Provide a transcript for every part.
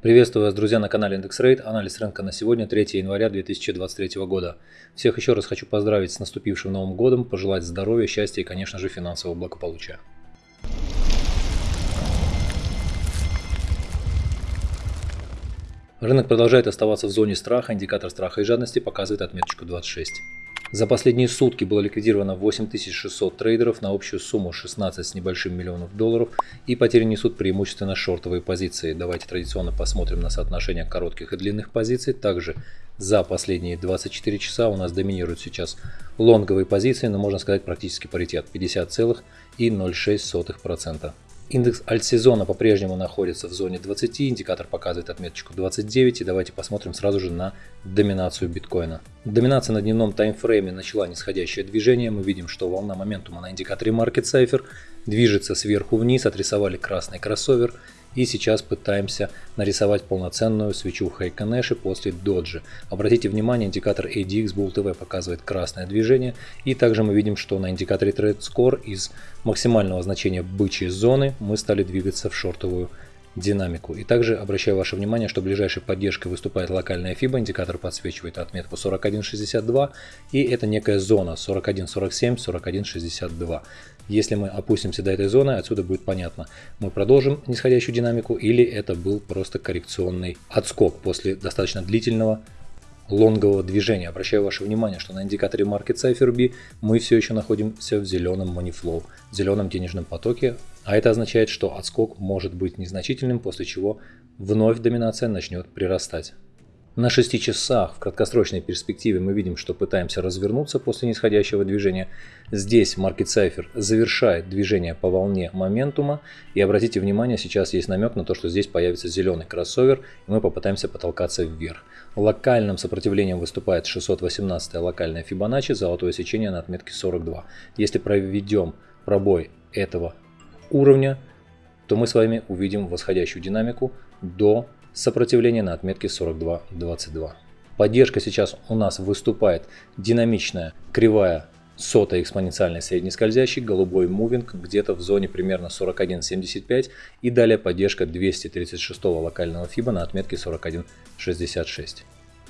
Приветствую вас, друзья, на канале IndexRate. Анализ рынка на сегодня, 3 января 2023 года. Всех еще раз хочу поздравить с наступившим Новым годом, пожелать здоровья, счастья и, конечно же, финансового благополучия. Рынок продолжает оставаться в зоне страха, индикатор страха и жадности показывает отметочку 26. За последние сутки было ликвидировано 8600 трейдеров на общую сумму 16 с небольшим миллионов долларов и потери несут преимущественно шортовые позиции. Давайте традиционно посмотрим на соотношение коротких и длинных позиций. Также за последние 24 часа у нас доминируют сейчас лонговые позиции, но можно сказать практически паритет 50,06%. Индекс альтсезона по-прежнему находится в зоне 20, индикатор показывает отметочку 29 и давайте посмотрим сразу же на доминацию биткоина. Доминация на дневном таймфрейме начала нисходящее движение, мы видим, что волна моментума на индикаторе Market Cipher движется сверху вниз, отрисовали красный кроссовер и сейчас пытаемся нарисовать полноценную свечу Хайконеши после доджи. Обратите внимание, индикатор ADX Bull TV показывает красное движение. И также мы видим, что на индикаторе Trade Score из максимального значения бычьей зоны мы стали двигаться в шортовую динамику. И также обращаю ваше внимание, что ближайшей поддержкой выступает локальная FIBA, индикатор подсвечивает отметку 41.62, и это некая зона 41.47, 41.62. Если мы опустимся до этой зоны, отсюда будет понятно, мы продолжим нисходящую динамику или это был просто коррекционный отскок после достаточно длительного лонгового движения. Обращаю ваше внимание, что на индикаторе Market Cipher B мы все еще находимся в зеленом money flow, в зеленом денежном потоке, а это означает, что отскок может быть незначительным, после чего вновь доминация начнет прирастать. На 6 часах в краткосрочной перспективе мы видим, что пытаемся развернуться после нисходящего движения. Здесь Market Cipher завершает движение по волне моментума. И обратите внимание, сейчас есть намек на то, что здесь появится зеленый кроссовер, и мы попытаемся потолкаться вверх. Локальным сопротивлением выступает 618 локальная Fibonacci, золотое сечение на отметке 42. Если проведем пробой этого уровня, то мы с вами увидим восходящую динамику до сопротивление на отметке 42.22. Поддержка сейчас у нас выступает динамичная кривая сотая экспоненциальной среднескользящий, голубой мувинг где-то в зоне примерно 41.75 и далее поддержка 236 локального FIBA на отметке 41.66.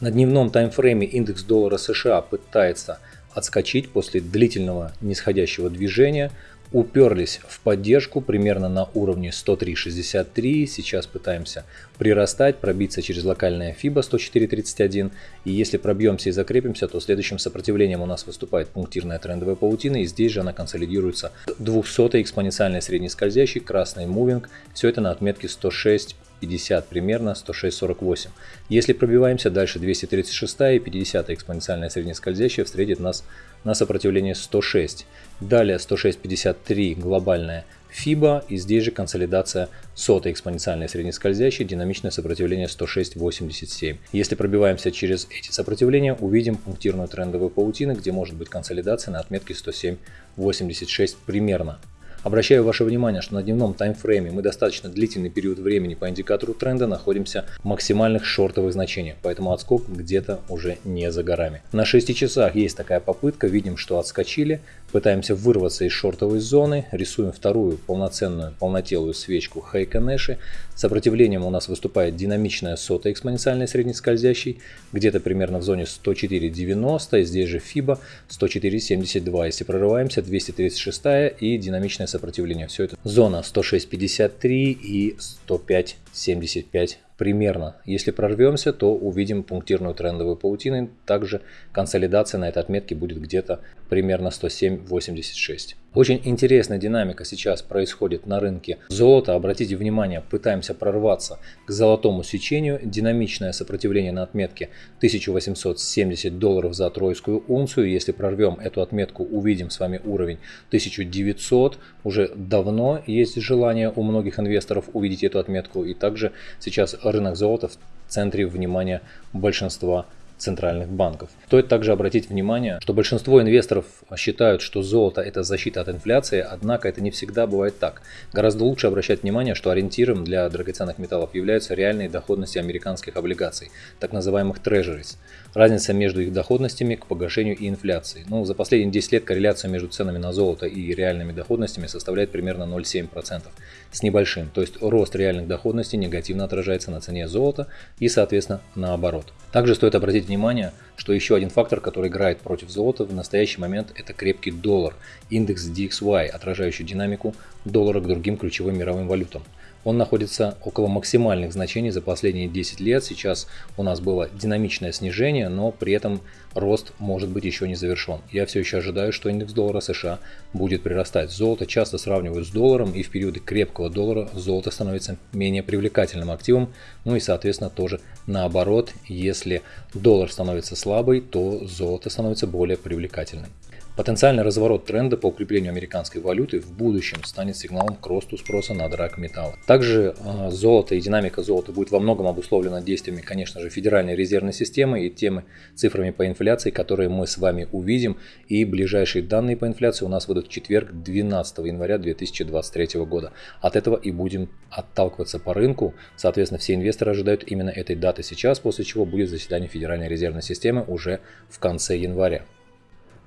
На дневном таймфрейме индекс доллара США пытается отскочить после длительного нисходящего движения уперлись в поддержку примерно на уровне 103.63. Сейчас пытаемся прирастать, пробиться через локальное FIBA 104.31. И если пробьемся и закрепимся, то следующим сопротивлением у нас выступает пунктирная трендовая паутина. И здесь же она консолидируется 200 экспоненциальной среднескользящий, красный мувинг. Все это на отметке 106 50 примерно 106.48. Если пробиваемся дальше 236 и 50 экспоненциальная среднескользящая встретит нас на сопротивление 106. Далее 106.53 глобальная FIBA и здесь же консолидация сотой экспоненциальной среднескользящей, динамичное сопротивление 106.87. Если пробиваемся через эти сопротивления, увидим пунктирную трендовую паутину, где может быть консолидация на отметке 107.86 примерно. Обращаю ваше внимание, что на дневном таймфрейме мы достаточно длительный период времени по индикатору тренда находимся в максимальных шортовых значениях, поэтому отскок где-то уже не за горами. На 6 часах есть такая попытка, видим, что отскочили, пытаемся вырваться из шортовой зоны, рисуем вторую полноценную полнотелую свечку Хайконеши. Сопротивлением у нас выступает динамичная сота экспоненциальной среднескользящей, где-то примерно в зоне 104.90, здесь же FIBA 104.72. Если прорываемся, 236 и динамичная сопротивление. Все это зона 106.53 и 105.75 примерно. Если прорвемся, то увидим пунктирную трендовую паутину. Также консолидация на этой отметке будет где-то примерно 107.86. Очень интересная динамика сейчас происходит на рынке золота. Обратите внимание, пытаемся прорваться к золотому сечению. Динамичное сопротивление на отметке 1870 долларов за тройскую унцию. Если прорвем эту отметку, увидим с вами уровень 1900. Уже давно есть желание у многих инвесторов увидеть эту отметку. И также сейчас рынок золота в центре внимания большинства центральных банков. Стоит также обратить внимание, что большинство инвесторов считают, что золото это защита от инфляции, однако это не всегда бывает так. Гораздо лучше обращать внимание, что ориентиром для драгоценных металлов являются реальные доходности американских облигаций, так называемых treasuries. Разница между их доходностями к погашению и инфляции. Ну, за последние 10 лет корреляция между ценами на золото и реальными доходностями составляет примерно 0,7% с небольшим. То есть рост реальных доходностей негативно отражается на цене золота и, соответственно, наоборот. Также стоит обратить внимание, что еще один фактор, который играет против золота в настоящий момент, это крепкий доллар, индекс DXY, отражающий динамику доллара к другим ключевым мировым валютам он находится около максимальных значений за последние 10 лет. Сейчас у нас было динамичное снижение, но при этом рост может быть еще не завершен. Я все еще ожидаю, что индекс доллара США будет прирастать. Золото часто сравнивают с долларом, и в периоды крепкого доллара золото становится менее привлекательным активом. Ну и соответственно тоже наоборот, если доллар становится слабый, то золото становится более привлекательным. Потенциальный разворот тренда по укреплению американской валюты в будущем станет сигналом к росту спроса на драгметаллы. Также э, золото и динамика золота будет во многом обусловлена действиями, конечно же, Федеральной резервной системы и теми цифрами по инфляции, которые мы с вами увидим. И ближайшие данные по инфляции у нас выйдут в четверг 12 января 2023 года. От этого и будем отталкиваться по рынку. Соответственно, все инвесторы ожидают именно этой даты сейчас, после чего будет заседание Федеральной резервной системы уже в конце января.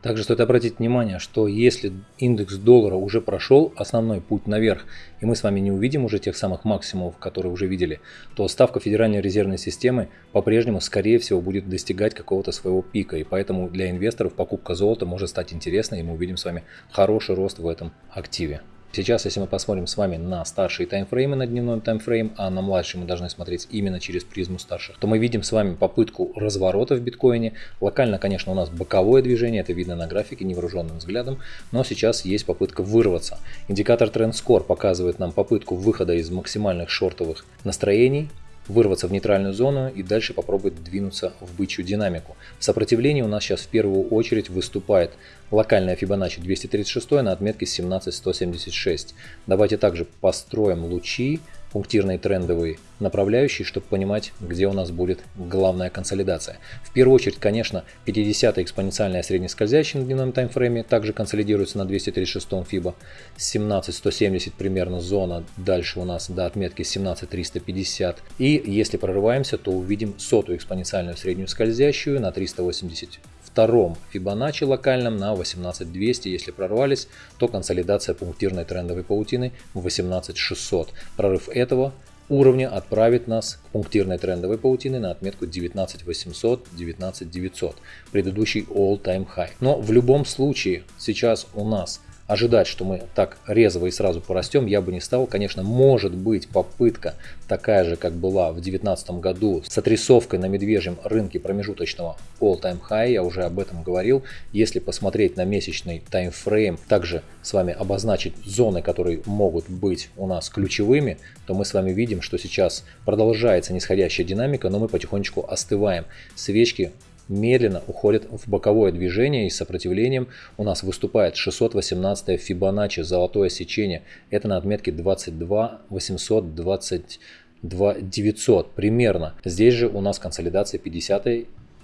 Также стоит обратить внимание, что если индекс доллара уже прошел основной путь наверх, и мы с вами не увидим уже тех самых максимумов, которые уже видели, то ставка Федеральной резервной системы по-прежнему, скорее всего, будет достигать какого-то своего пика. И поэтому для инвесторов покупка золота может стать интересной, и мы увидим с вами хороший рост в этом активе. Сейчас, если мы посмотрим с вами на старшие таймфреймы, на дневной таймфрейм, а на младшие мы должны смотреть именно через призму старших, то мы видим с вами попытку разворота в биткоине. Локально, конечно, у нас боковое движение, это видно на графике невооруженным взглядом, но сейчас есть попытка вырваться. Индикатор Trend Score показывает нам попытку выхода из максимальных шортовых настроений, вырваться в нейтральную зону и дальше попробовать двинуться в бычью динамику. В сопротивлении у нас сейчас в первую очередь выступает локальная Fibonacci 236 на отметке 17176. Давайте также построим лучи пунктирные трендовые направляющие, чтобы понимать, где у нас будет главная консолидация. В первую очередь, конечно, 50 экспоненциальная среднескользящая на дневном таймфрейме также консолидируется на 236 FIBA. 17170 примерно зона, дальше у нас до отметки 17350. И если прорываемся, то увидим сотую экспоненциальную среднюю скользящую на 380 втором Fibonacci локальном на 18200. Если прорвались, то консолидация пунктирной трендовой паутины в 18600. Прорыв этого уровня отправит нас к пунктирной трендовой паутины на отметку 19800, 19900, предыдущий all-time high. Но в любом случае сейчас у нас ожидать, что мы так резво и сразу порастем, я бы не стал. Конечно, может быть попытка такая же, как была в 2019 году с отрисовкой на медвежьем рынке промежуточного all-time high, я уже об этом говорил. Если посмотреть на месячный таймфрейм, также с вами обозначить зоны, которые могут быть у нас ключевыми, то мы с вами видим, что сейчас продолжается нисходящая динамика, но мы потихонечку остываем. Свечки медленно уходит в боковое движение и сопротивлением у нас выступает 618 Фибоначчи, золотое сечение. Это на отметке 22 822 900 примерно. Здесь же у нас консолидация 50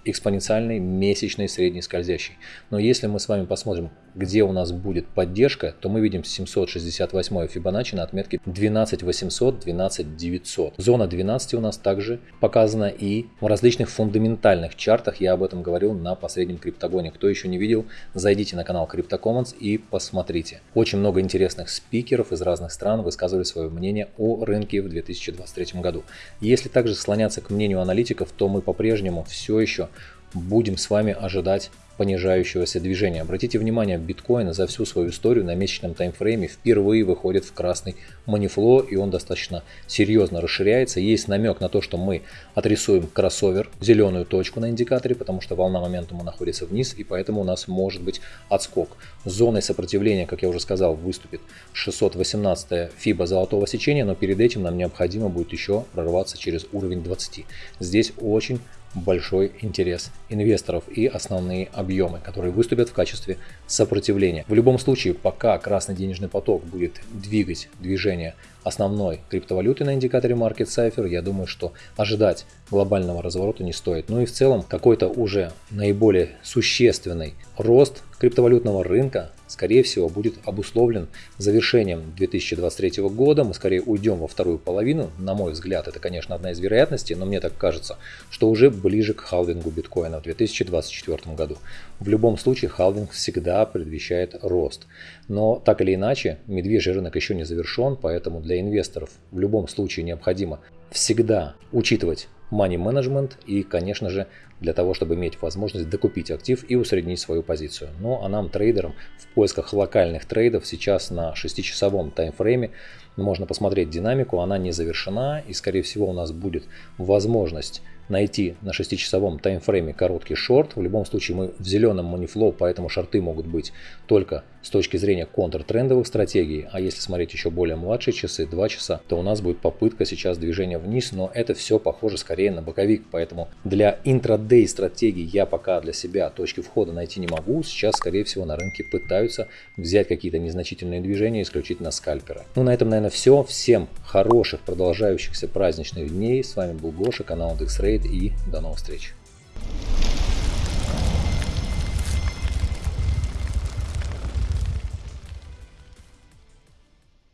экспоненциальной месячной средней скользящей. Но если мы с вами посмотрим, где у нас будет поддержка, то мы видим 768 Fibonacci на отметке 12800, 12900. Зона 12 у нас также показана и в различных фундаментальных чартах. Я об этом говорил на последнем криптогоне. Кто еще не видел, зайдите на канал CryptoCommons и посмотрите. Очень много интересных спикеров из разных стран высказывали свое мнение о рынке в 2023 году. Если также склоняться к мнению аналитиков, то мы по-прежнему все еще будем с вами ожидать понижающегося движения. Обратите внимание, биткоин за всю свою историю на месячном таймфрейме впервые выходит в красный манифло, и он достаточно серьезно расширяется. Есть намек на то, что мы отрисуем кроссовер, зеленую точку на индикаторе, потому что волна моментума находится вниз, и поэтому у нас может быть отскок. Зоной сопротивления, как я уже сказал, выступит 618 фиба золотого сечения, но перед этим нам необходимо будет еще прорваться через уровень 20. Здесь очень большой интерес инвесторов и основные объемы, которые выступят в качестве сопротивления. В любом случае, пока красный денежный поток будет двигать движение основной криптовалюты на индикаторе Market Cipher, я думаю, что ожидать глобального разворота не стоит. Ну и в целом какой-то уже наиболее существенный рост криптовалютного рынка скорее всего, будет обусловлен завершением 2023 года. Мы скорее уйдем во вторую половину. На мой взгляд, это, конечно, одна из вероятностей, но мне так кажется, что уже ближе к халвингу биткоина в 2024 году. В любом случае, халвинг всегда предвещает рост. Но так или иначе, медвежий рынок еще не завершен, поэтому для инвесторов в любом случае необходимо всегда учитывать money management и, конечно же, для того, чтобы иметь возможность докупить актив и усреднить свою позицию. Ну а нам, трейдерам, в поисках локальных трейдов сейчас на 6-часовом таймфрейме можно посмотреть динамику, она не завершена и, скорее всего, у нас будет возможность найти на 6-часовом таймфрейме короткий шорт. В любом случае мы в зеленом манифлоу, поэтому шорты могут быть только с точки зрения контртрендовых стратегий. А если смотреть еще более младшие часы, 2 часа, то у нас будет попытка сейчас движения вниз, но это все похоже скорее на боковик. Поэтому для интрадей стратегий я пока для себя точки входа найти не могу. Сейчас, скорее всего, на рынке пытаются взять какие-то незначительные движения исключительно скальпера. Ну, на этом, наверное, все. Всем хороших продолжающихся праздничных дней. С вами был Гоша, канал DexRay и до новых встреч.